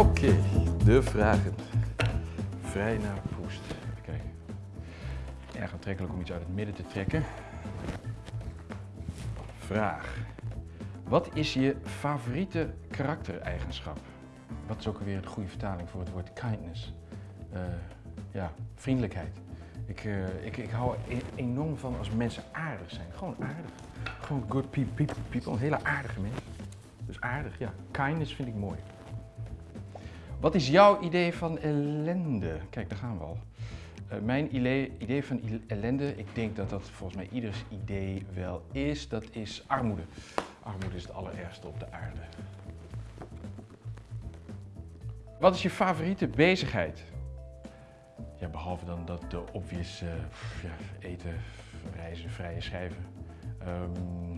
Oké, de vragen. Vrij naar Poest. Even kijken. Erg aantrekkelijk om iets uit het midden te trekken. Vraag. Wat is je favoriete karaktereigenschap? Wat is ook alweer een goede vertaling voor het woord kindness? Eh, ja, vriendelijkheid. Ik, eh, ik, ik hou er enorm van als mensen aardig zijn. Gewoon aardig. Gewoon good pe- pe- people. Hele aardige mensen. Dus aardig, ja. Kindness vind ik mooi. Wat is jouw idee van ellende? Kijk, daar gaan we al. Eh, mijn idee, idee van ellende, ik denk dat dat volgens mij ieders idee wel is, dat is armoede. Armoede is het allerergste op de aarde. Wat is je favoriete bezigheid? Ja, behalve dan dat de obvious eh, ja, eten, reizen, vrije schrijven. Ehm,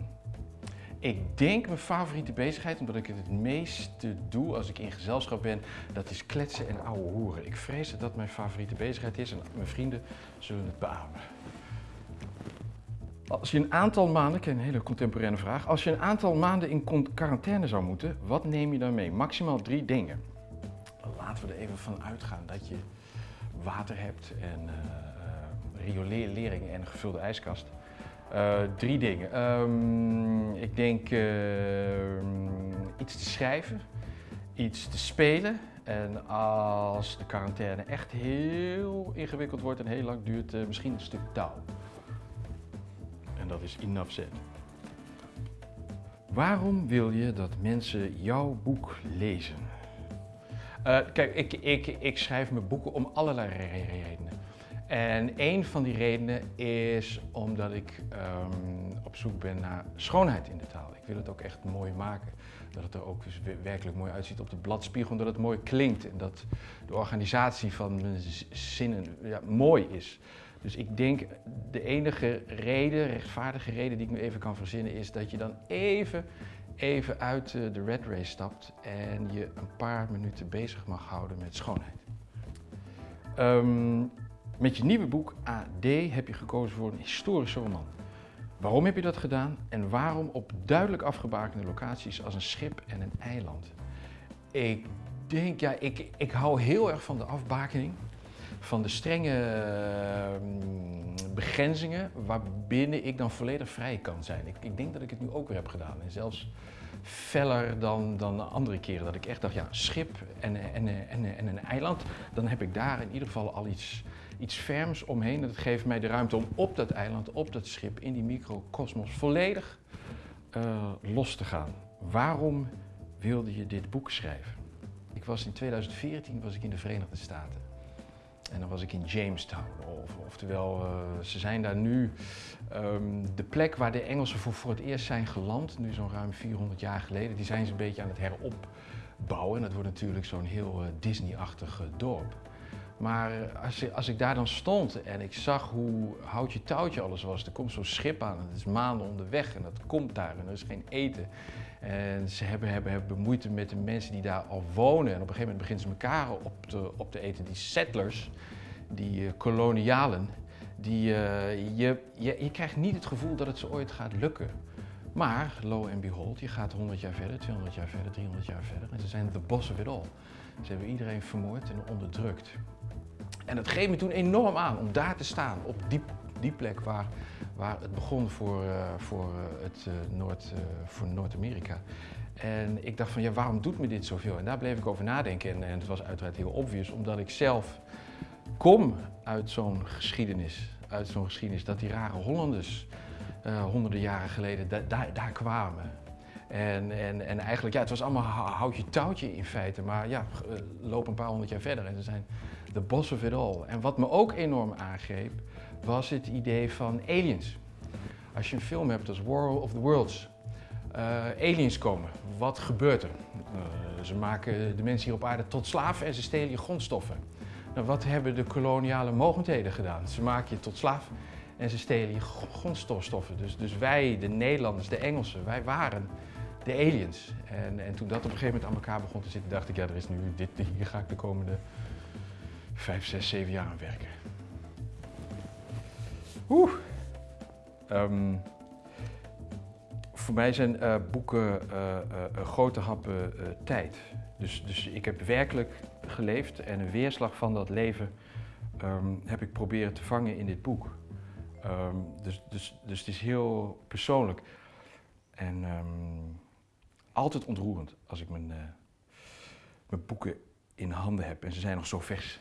ik denk mijn favoriete bezigheid, omdat ik het het meeste doe als ik in gezelschap ben, dat is kletsen en ouwe hoeren. Ik vrees dat dat mijn favoriete bezigheid is en mijn vrienden zullen het beamen. Als je een aantal maanden, ik een hele contemporaine vraag, als je een aantal maanden in quarantaine zou moeten, wat neem je dan mee? Maximaal drie dingen. Laten we er even van uitgaan dat je water hebt en eh, eh, riolering en gevulde ijskast. Eh, drie dingen. Ehm, ik denk ehm, iets te schrijven, iets te spelen. En als de quarantaine echt heel ingewikkeld wordt en heel lang duurt, eh, misschien een stuk touw. En dat is enough said. Waarom wil je dat mensen jouw boek lezen? Eh, kijk, ik, ik, ik schrijf mijn boeken om allerlei re- re- redenen. En een van die redenen is omdat ik ehm, op zoek ben naar schoonheid in de taal. Ik wil het ook echt mooi maken. Dat het er ook dus we- werkelijk mooi uitziet op de bladspiegel. Dat het mooi klinkt en dat de organisatie van mijn zinnen ja, mooi is. Dus ik denk de enige reden, rechtvaardige reden die ik nu even kan verzinnen is dat je dan even, even uit eh, de red race stapt en je een paar minuten bezig mag houden met schoonheid. Ehm, met je nieuwe boek AD heb je gekozen voor een historische roman. Waarom heb je dat gedaan en waarom op duidelijk afgebakende locaties als een schip en een eiland? Ik denk, ja, ik, ik hou heel erg van de afbakening, van de strenge ehm, begrenzingen waarbinnen ik dan volledig vrij kan zijn. Ik, ik denk dat ik het nu ook weer heb gedaan en zelfs feller dan, dan de andere keren. Dat ik echt dacht, ja, schip en, en, en, en een eiland, dan heb ik daar in ieder geval al iets, iets ferms omheen. Dat geeft mij de ruimte om op dat eiland, op dat schip, in die microcosmos volledig eh, los te gaan. Waarom wilde je dit boek schrijven? Ik was in 2014 was ik in de Verenigde Staten. En dan was ik in Jamestown. Of, oftewel, eh, ze zijn daar nu ehm, de plek waar de Engelsen voor, voor het eerst zijn geland, nu zo'n ruim 400 jaar geleden. Die zijn ze een beetje aan het heropbouwen. En dat wordt natuurlijk zo'n heel eh, Disney-achtig eh, dorp. Maar als, als ik daar dan stond en ik zag hoe houtje touwtje alles was, er komt zo'n schip aan het is maanden onderweg en dat komt daar en er is geen eten. En ze hebben, hebben, hebben moeite met de mensen die daar al wonen. En op een gegeven moment beginnen ze elkaar op te, op te eten. Die settlers, die eh, kolonialen, die, eh, je, je, je krijgt niet het gevoel dat het ze ooit gaat lukken. Maar, lo and behold, je gaat 100 jaar verder, 200 jaar verder, 300 jaar verder. En ze zijn the boss of it all. Ze hebben iedereen vermoord en onderdrukt. En dat greep me toen enorm aan om daar te staan, op die, die plek waar, waar het begon voor, eh, voor, eh, het, eh, Noord, Noord-Amerika. En ik dacht van, ja, waarom doet me dit zoveel? En daar bleef ik over nadenken. En, en het was uiteraard heel obvious, omdat ik zelf kom uit zo'n geschiedenis. Uit zo'n geschiedenis dat die rare Hollanders eh, honderden jaren geleden da- daar- kwamen. En, en, en eigenlijk, ja, het was allemaal hou- houtje touwtje in feite. Maar ja, eh, loop een paar honderd jaar verder en ze zijn the boss of it all. En wat me ook enorm aangreep, was het idee van aliens. Als je een film hebt als War of the Worlds, eh, aliens komen, wat gebeurt er? Ze maken de mensen hier op aarde tot slaaf en ze stelen je grondstoffen. Nou, wat hebben de koloniale mogendheden gedaan? Ze maken je tot slaaf en ze stelen je gr- grondstofstoffen. Dus, dus wij, de Nederlanders, de Engelsen, wij waren de aliens. En, en toen dat op een gegeven moment aan elkaar begon te zitten, dacht ik, ja, er is nu dit, hier ga ik de komende vijf, zes, zeven jaar aan werken. Oeh. Ehm, Voor mij zijn eh, boeken eh, grote happen tijd. Dus, dus ik heb werkelijk geleefd en een weerslag van dat leven ehm, heb ik proberen te vangen in dit boek. Ehm, dus, dus, dus het is heel persoonlijk. En ehm, altijd ontroerend als ik mijn, eh, mijn boeken in handen heb en ze zijn nog zo vers.